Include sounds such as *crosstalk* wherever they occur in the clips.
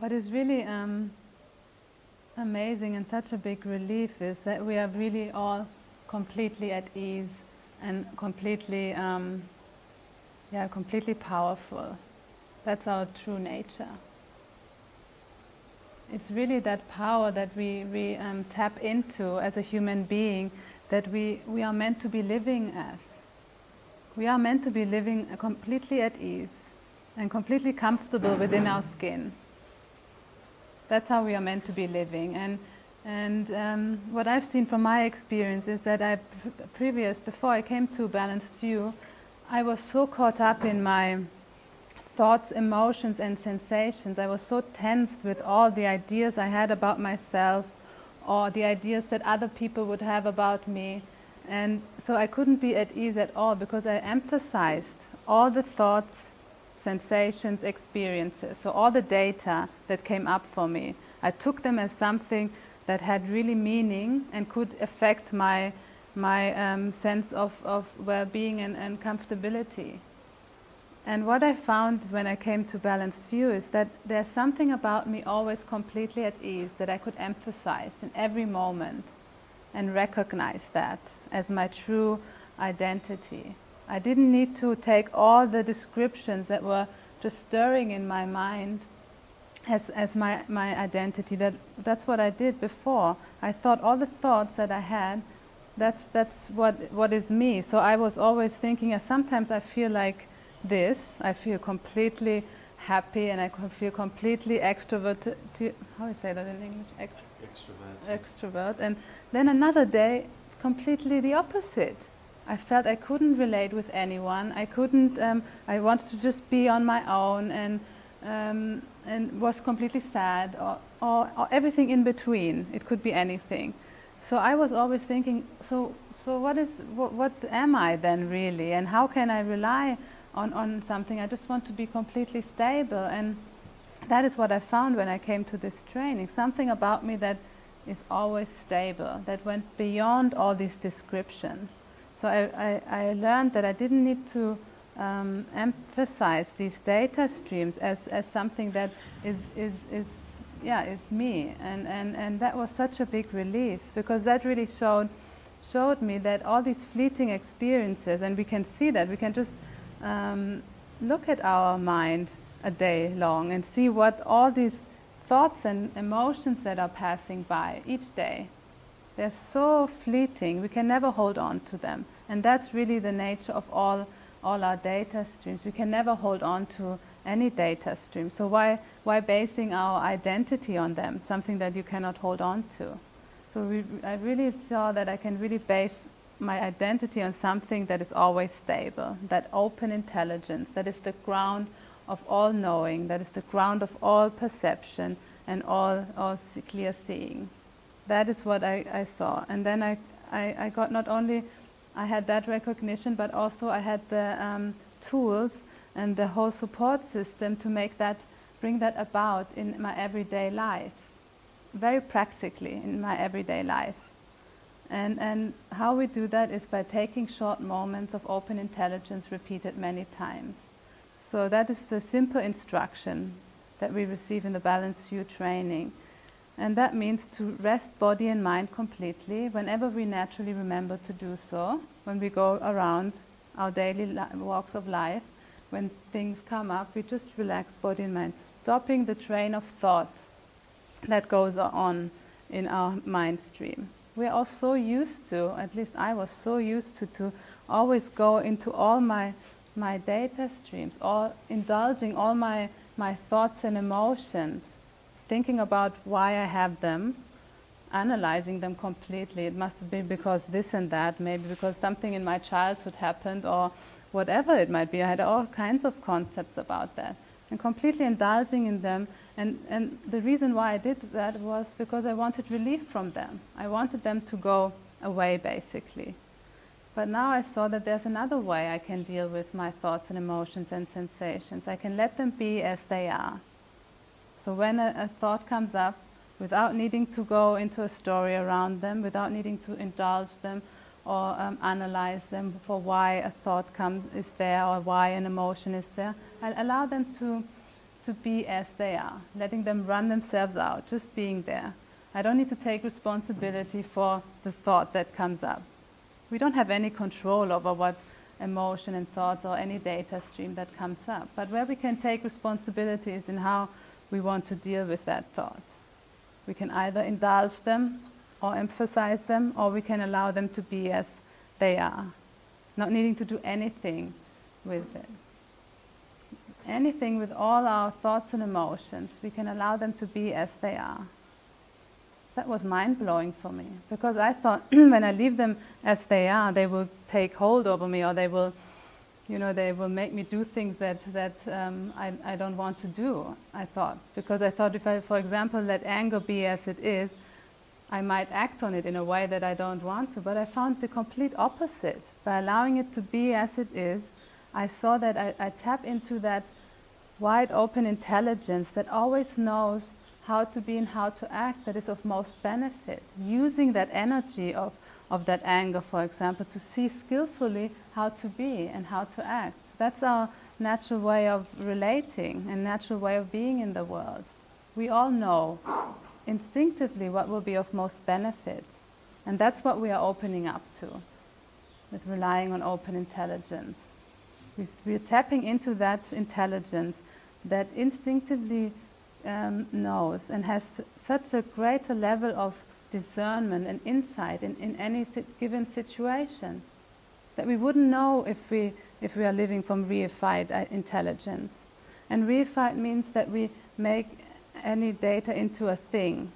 what is really um, amazing and such a big relief is that we are really all completely at ease and completely, um, yeah, completely powerful. That's our true nature. It's really that power that we, we um, tap into as a human being that we, we are meant to be living as. We are meant to be living completely at ease and completely comfortable within our skin. That's how we are meant to be living. And, and um, what I've seen from my experience is that I, previous, before I came to Balanced View, I was so caught up in my thoughts, emotions and sensations. I was so tensed with all the ideas I had about myself or the ideas that other people would have about me. And so I couldn't be at ease at all because I emphasized all the thoughts, sensations, experiences, so all the data that came up for me. I took them as something that had really meaning and could affect my, my um, sense of, of well-being and, and comfortability. And what I found when I came to Balanced View is that there's something about me always completely at ease that I could emphasize in every moment and recognize that as my true identity. I didn't need to take all the descriptions that were just stirring in my mind as, as my, my identity. That, that's what I did before. I thought all the thoughts that I had, that's, that's what, what is me. So I was always thinking, uh, sometimes I feel like this, I feel completely happy and I feel completely extroverted. How do you say that in English? Ext extrovert. Extrovert. And then another day, completely the opposite. I felt I couldn't relate with anyone. I couldn't, um, I wanted to just be on my own and, um, and was completely sad or, or, or, everything in between. It could be anything. So I was always thinking, so, so what, is, what, what am I then really? And how can I rely on, on something? I just want to be completely stable. And that is what I found when I came to this training. Something about me that is always stable, that went beyond all these descriptions. So I, I, I learned that I didn't need to um, emphasize these data streams as, as something that is, is, is, yeah, is me. And, and, and that was such a big relief because that really showed, showed me that all these fleeting experiences, and we can see that, we can just um, look at our mind a day long and see what all these thoughts and emotions that are passing by each day they're so fleeting, we can never hold on to them. And that's really the nature of all, all our data streams. We can never hold on to any data stream. So why, why basing our identity on them, something that you cannot hold on to? So we, I really saw that I can really base my identity on something that is always stable, that open intelligence, that is the ground of all knowing, that is the ground of all perception and all, all clear seeing that is what I, I saw. And then I, I, I, got not only, I had that recognition, but also I had the um, tools and the whole support system to make that, bring that about in my everyday life, very practically in my everyday life. And, and how we do that is by taking short moments of open intelligence repeated many times. So that is the simple instruction that we receive in the Balanced View training. And that means to rest body and mind completely whenever we naturally remember to do so, when we go around our daily walks of life, when things come up, we just relax body and mind, stopping the train of thoughts that goes on in our mind stream. We're all so used to, at least I was so used to, to always go into all my, my data streams, all indulging all my, my thoughts and emotions thinking about why I have them, analyzing them completely. It must have been because this and that, maybe because something in my childhood happened or whatever it might be. I had all kinds of concepts about that and completely indulging in them. And, and the reason why I did that was because I wanted relief from them. I wanted them to go away, basically. But now I saw that there's another way I can deal with my thoughts and emotions and sensations. I can let them be as they are. So when a, a, thought comes up, without needing to go into a story around them, without needing to indulge them or um, analyze them for why a thought comes, is there or why an emotion is there, I allow them to, to be as they are, letting them run themselves out, just being there. I don't need to take responsibility for the thought that comes up. We don't have any control over what emotion and thoughts or any data stream that comes up. But where we can take responsibility is in how we want to deal with that thought. We can either indulge them or emphasize them, or we can allow them to be as they are, not needing to do anything with it. Anything with all our thoughts and emotions, we can allow them to be as they are. That was mind blowing for me because I thought *clears throat* when I leave them as they are, they will take hold over me or they will, you know, they will make me do things that, that um, I, I don't want to do, I thought. Because I thought if I, for example, let anger be as it is, I might act on it in a way that I don't want to. But I found the complete opposite. By allowing it to be as it is, I saw that I, I tap into that wide open intelligence that always knows how to be and how to act that is of most benefit. Using that energy of, of that anger, for example, to see skillfully how to be and how to act. That's our natural way of relating and natural way of being in the world. We all know instinctively what will be of most benefit. And that's what we are opening up to with relying on open intelligence. We, are tapping into that intelligence that instinctively um, knows and has such a greater level of discernment and insight in, in any given situation that we wouldn't know if we, if we are living from reified uh, intelligence. And reified means that we make any data into a thing.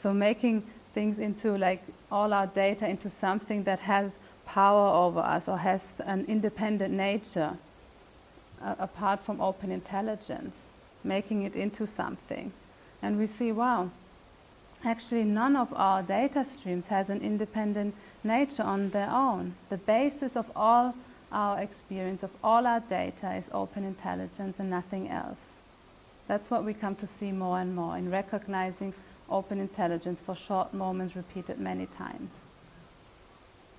So making things into like all our data into something that has power over us or has an independent nature uh, apart from open intelligence making it into something. And we see, wow, actually none of our data streams has an independent nature on their own. The basis of all our experience, of all our data is open intelligence and nothing else. That's what we come to see more and more in recognizing open intelligence for short moments repeated many times.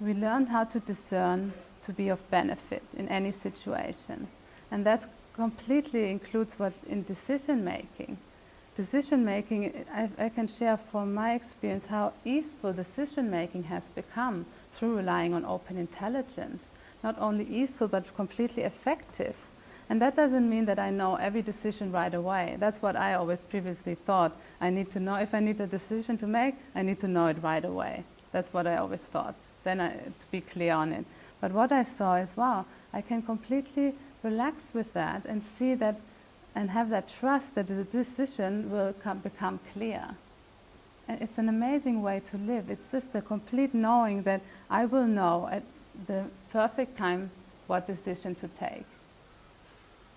We learn how to discern to be of benefit in any situation. And that completely includes what in decision making. Decision making, I, I, can share from my experience how easeful decision making has become through relying on open intelligence. Not only easeful, but completely effective. And that doesn't mean that I know every decision right away. That's what I always previously thought. I need to know, if I need a decision to make, I need to know it right away. That's what I always thought. Then I, to be clear on it. But what I saw is, wow, I can completely relax with that and see that and have that trust that the decision will come, become clear. And it's an amazing way to live. It's just the complete knowing that I will know at the perfect time what decision to take.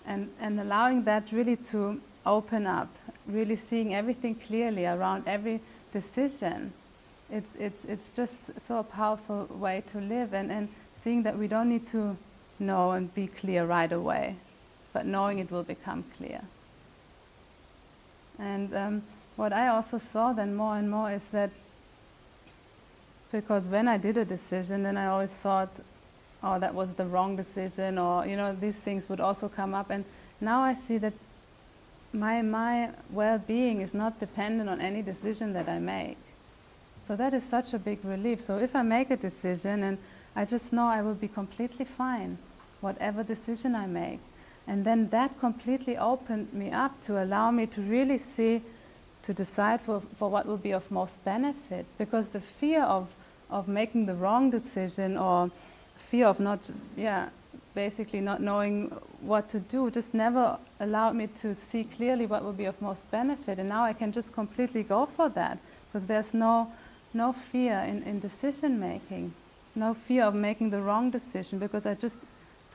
And, and allowing that really to open up, really seeing everything clearly around every decision. It's, it's, it's just so a powerful way to live and, and seeing that we don't need to know and be clear right away, but knowing it will become clear. And um, what I also saw then more and more is that because when I did a decision, then I always thought, oh, that was the wrong decision, or you know, these things would also come up. And now I see that my my well-being is not dependent on any decision that I make. So that is such a big relief. So if I make a decision and I just know I will be completely fine, whatever decision I make. And then that completely opened me up to allow me to really see, to decide for, for what will be of most benefit. Because the fear of, of making the wrong decision or fear of not, yeah, basically not knowing what to do just never allowed me to see clearly what will be of most benefit. And now I can just completely go for that because there's no, no fear in, in decision making no fear of making the wrong decision because I just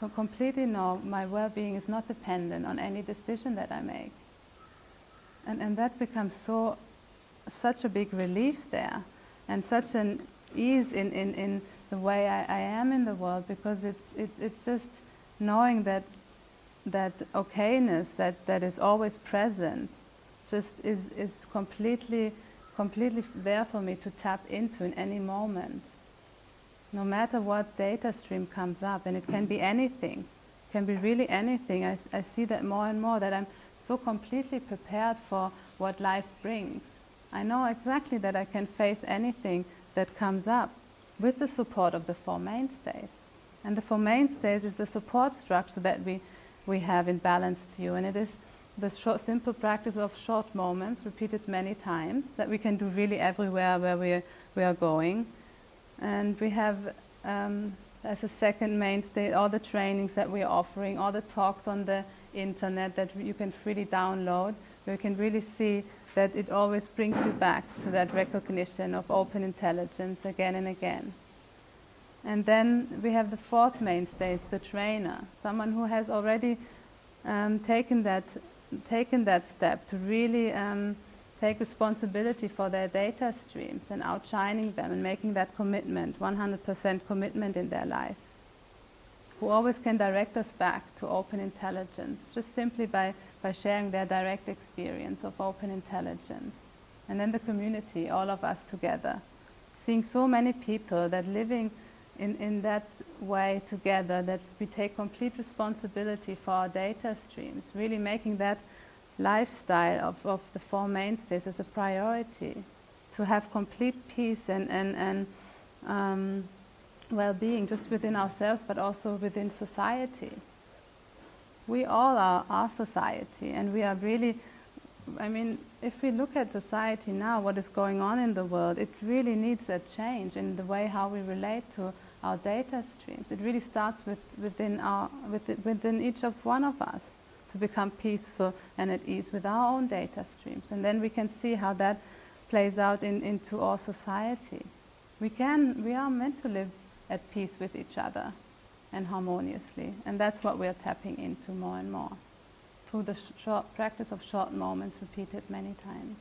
completely know my well-being is not dependent on any decision that I make. And, and that becomes so, such a big relief there and such an ease in, in, in the way I, I am in the world because it's, it's, it's just knowing that, that okayness that, that is always present just is, is completely, completely there for me to tap into in any moment no matter what data stream comes up, and it can be anything, can be really anything. I, I see that more and more that I'm so completely prepared for what life brings. I know exactly that I can face anything that comes up with the support of the Four Mainstays. And the Four Mainstays is the support structure that we, we have in balanced view. And it is the short, simple practice of short moments, repeated many times, that we can do really everywhere where we, we are going. And we have, um, as a second mainstay, all the trainings that we're offering, all the talks on the internet that you can freely download, you can really see that it always brings you back to that recognition of open intelligence again and again. And then we have the fourth mainstay, the trainer, someone who has already um, taken that taken that step to really um, take responsibility for their data streams and outshining them and making that commitment, 100% commitment in their life, who always can direct us back to open intelligence, just simply by, by sharing their direct experience of open intelligence. And then the community, all of us together, seeing so many people that living in, in that way together that we take complete responsibility for our data streams, really making that lifestyle of, of the Four Mainstays as a priority, to have complete peace and, and, and um, well-being just within ourselves but also within society. We all are our society and we are really, I mean, if we look at society now, what is going on in the world, it really needs a change in the way how we relate to our data streams. It really starts with, within, our, within each of one of us to become peaceful and at ease with our own data streams. And then we can see how that plays out in, into our society. We, can, we are meant to live at peace with each other and harmoniously. And that's what we're tapping into more and more through the sh short practice of short moments repeated many times.